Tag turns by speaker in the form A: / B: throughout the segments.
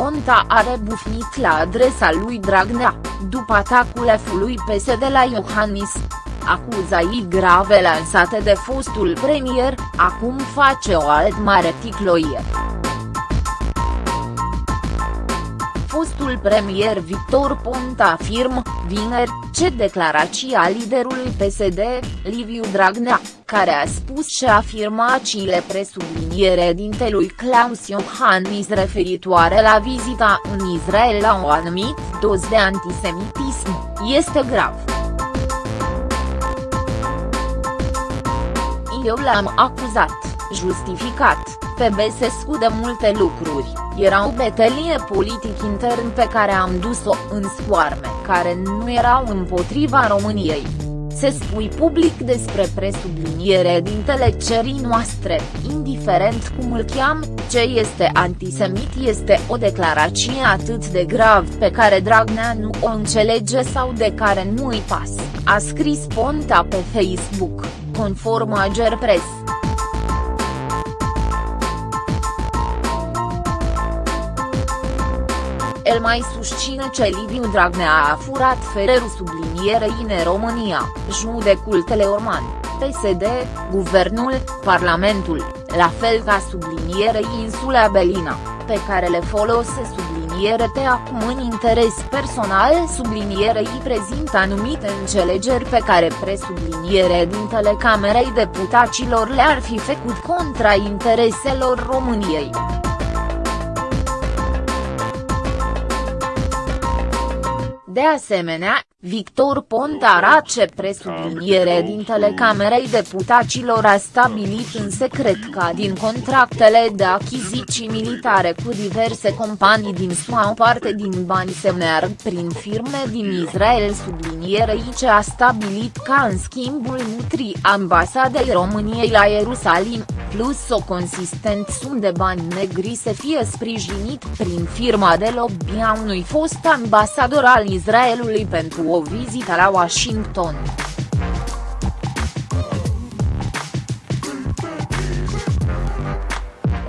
A: Ponta a rebufnit la adresa lui Dragnea, după atacul efului PSD la Iohannis. Acuzații grave lansate de fostul premier, acum face o alt mare ticloie. Fostul premier Victor Ponta afirmă, vineri, ce declarația liderului PSD, Liviu Dragnea, care a spus și a afirmat cile presubliniere dintelui Claus Iohannis referitoare la vizita în Israel la o anumit doz de antisemitism, este grav. Eu l-am acuzat, justificat, pe Besescu de multe lucruri, era o betelie politic intern pe care am dus-o în scoarme care nu erau împotriva României. Se spui public despre presubliniere din telecerii noastre, indiferent cum îl cheam, ce este antisemit este o declarație atât de grav pe care Dragnea nu o înțelege sau de care nu îi pas, a scris Ponta pe Facebook, conform Ager Press. El mai susține ce Liviu Dragnea a furat fererul sublinierei în România, judecul Teleorman, PSD, Guvernul, Parlamentul, la fel ca sublinierei insula Belina, pe care le folose subliniere te acum în interes personal. Sublinierei prezintă anumite înțelegeri pe care presubliniere din telecamerei deputaților le-ar fi făcut contra intereselor României. De asemenea, Victor Ponta ce presubliniere din telecamerei deputaților a stabilit în secret ca din contractele de achiziții militare cu diverse companii din SUA o parte din bani se meargă prin firme din Israel sublinierei ce a stabilit ca în schimbul nutrii ambasadei României la Ierusalim, plus o consistent sum de bani negri să fie sprijinit prin firma de lobby a unui fost ambasador al Israelului pentru o vizită la Washington.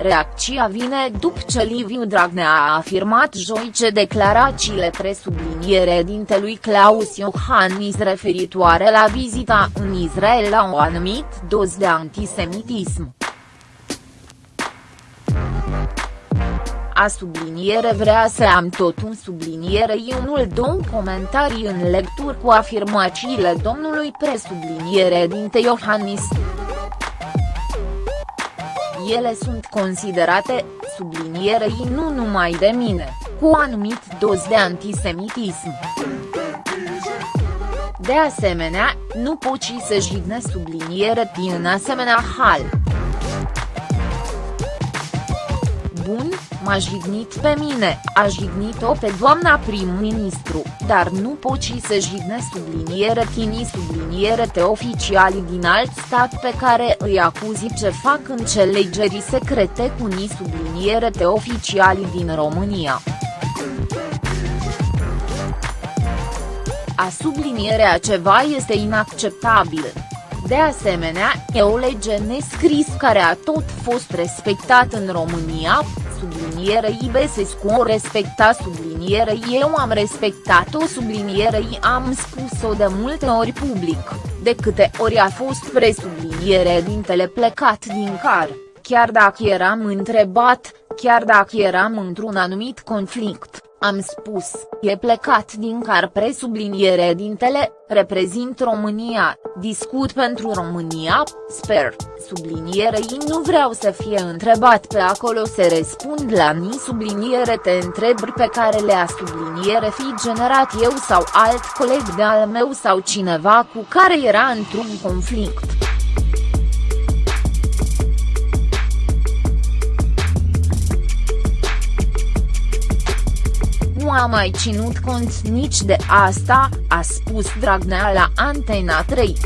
A: Reacția vine după ce Liviu Dragnea a afirmat joi ce declarațiile presubliniere dintelui Claus Iohannis referitoare la vizita în Israel la o anumit doz de antisemitism. A subliniere vrea să am tot un sublinierei unul două comentarii în lecturi cu afirmațiile domnului presubliniere dinte Iohannis. Ele sunt considerate, sublinierei nu numai de mine, cu anumit doz de antisemitism. De asemenea, nu poți să jigne subliniere din asemenea hal. Bun, m-a jignit pe mine, a jignit-o pe doamna prim-ministru, dar nu poți să jigne subliniere tini subliniere te oficiali din alt stat pe care îi acuzi ce fac înțelegerii secrete cu ni subliniere te oficiali din România. A sublinierea ceva este inacceptabil. De asemenea, e o lege nescris care a tot fost respectat în România, sublinierei Besescu o respecta sublinierei eu am respectat-o sublinierei am spus-o de multe ori public, de câte ori a fost presubliniere dintele plecat din car, chiar dacă eram întrebat, chiar dacă eram într-un anumit conflict am spus, e plecat din car presubliniere dintele, reprezint România, discut pentru România, sper, sublinierei nu vreau să fie întrebat pe acolo să răspund la ni subliniere te întrebări pe care le-a subliniere fi generat eu sau alt coleg de al meu sau cineva cu care era într-un conflict. Nu a mai ținut cont nici de asta, a spus Dragnea la Antena 3.